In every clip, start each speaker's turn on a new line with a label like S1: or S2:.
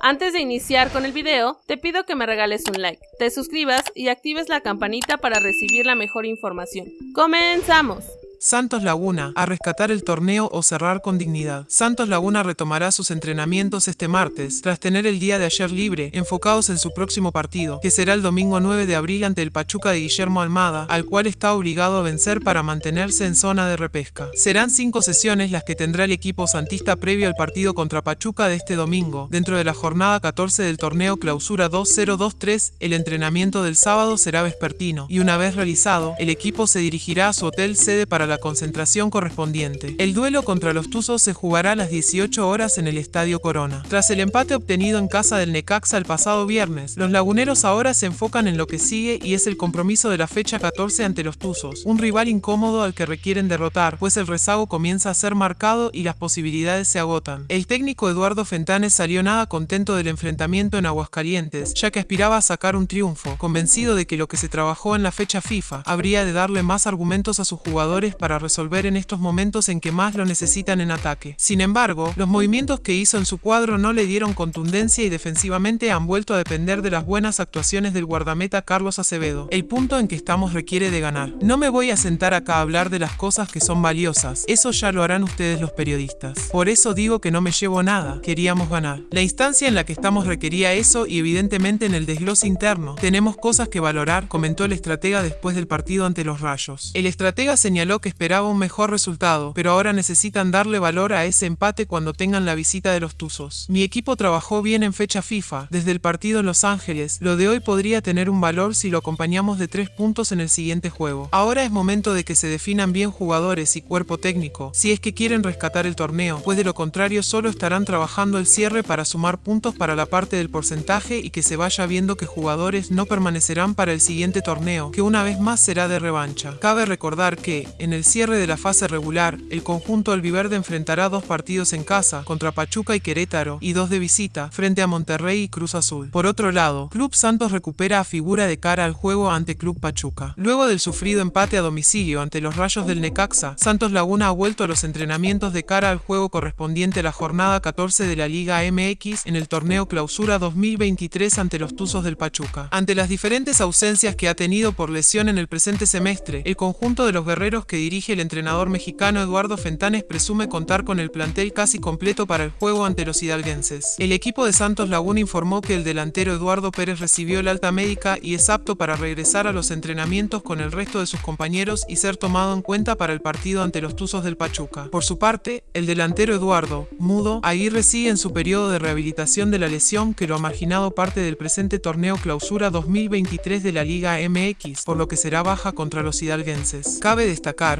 S1: Antes de iniciar con el video, te pido que me regales un like, te suscribas y actives la campanita para recibir la mejor información. ¡Comenzamos!
S2: Santos Laguna, a rescatar el torneo o cerrar con dignidad. Santos Laguna retomará sus entrenamientos este martes, tras tener el día de ayer libre, enfocados en su próximo partido, que será el domingo 9 de abril ante el Pachuca de Guillermo Almada, al cual está obligado a vencer para mantenerse en zona de repesca. Serán cinco sesiones las que tendrá el equipo santista previo al partido contra Pachuca de este domingo, dentro de la jornada 14 del torneo Clausura 2023, el entrenamiento del sábado será vespertino, y una vez realizado, el equipo se dirigirá a su hotel sede para la concentración correspondiente. El duelo contra los Tuzos se jugará a las 18 horas en el Estadio Corona. Tras el empate obtenido en casa del Necaxa el pasado viernes, los laguneros ahora se enfocan en lo que sigue y es el compromiso de la fecha 14 ante los Tuzos, un rival incómodo al que requieren derrotar, pues el rezago comienza a ser marcado y las posibilidades se agotan. El técnico Eduardo Fentanes salió nada contento del enfrentamiento en Aguascalientes, ya que aspiraba a sacar un triunfo, convencido de que lo que se trabajó en la fecha FIFA habría de darle más argumentos a sus jugadores para resolver en estos momentos en que más lo necesitan en ataque. Sin embargo, los movimientos que hizo en su cuadro no le dieron contundencia y defensivamente han vuelto a depender de las buenas actuaciones del guardameta Carlos Acevedo. El punto en que estamos requiere de ganar. No me voy a sentar acá a hablar de las cosas que son valiosas, eso ya lo harán ustedes los periodistas. Por eso digo que no me llevo nada, queríamos ganar. La instancia en la que estamos requería eso y evidentemente en el desglose interno tenemos cosas que valorar, comentó el estratega después del partido ante los Rayos. El estratega señaló que esperaba un mejor resultado, pero ahora necesitan darle valor a ese empate cuando tengan la visita de los Tuzos. Mi equipo trabajó bien en fecha FIFA, desde el partido en Los Ángeles, lo de hoy podría tener un valor si lo acompañamos de tres puntos en el siguiente juego. Ahora es momento de que se definan bien jugadores y cuerpo técnico, si es que quieren rescatar el torneo, pues de lo contrario solo estarán trabajando el cierre para sumar puntos para la parte del porcentaje y que se vaya viendo que jugadores no permanecerán para el siguiente torneo, que una vez más será de revancha. Cabe recordar que, en el el cierre de la fase regular, el conjunto albiverde enfrentará dos partidos en casa, contra Pachuca y Querétaro, y dos de visita, frente a Monterrey y Cruz Azul. Por otro lado, Club Santos recupera a figura de cara al juego ante Club Pachuca. Luego del sufrido empate a domicilio ante los Rayos del Necaxa, Santos Laguna ha vuelto a los entrenamientos de cara al juego correspondiente a la jornada 14 de la Liga MX en el torneo Clausura 2023 ante los Tuzos del Pachuca. Ante las diferentes ausencias que ha tenido por lesión en el presente semestre, el conjunto de los guerreros que dirige el entrenador mexicano Eduardo Fentanes presume contar con el plantel casi completo para el juego ante los hidalguenses. El equipo de Santos Laguna informó que el delantero Eduardo Pérez recibió el alta médica y es apto para regresar a los entrenamientos con el resto de sus compañeros y ser tomado en cuenta para el partido ante los Tuzos del Pachuca. Por su parte, el delantero Eduardo, mudo, Aguirre sigue en su periodo de rehabilitación de la lesión que lo ha marginado parte del presente torneo clausura 2023 de la Liga MX, por lo que será baja contra los hidalguenses. Cabe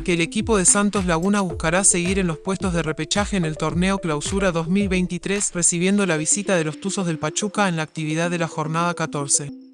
S2: que el equipo de Santos Laguna buscará seguir en los puestos de repechaje en el torneo Clausura 2023, recibiendo la visita de los Tuzos del Pachuca en la actividad de la jornada 14.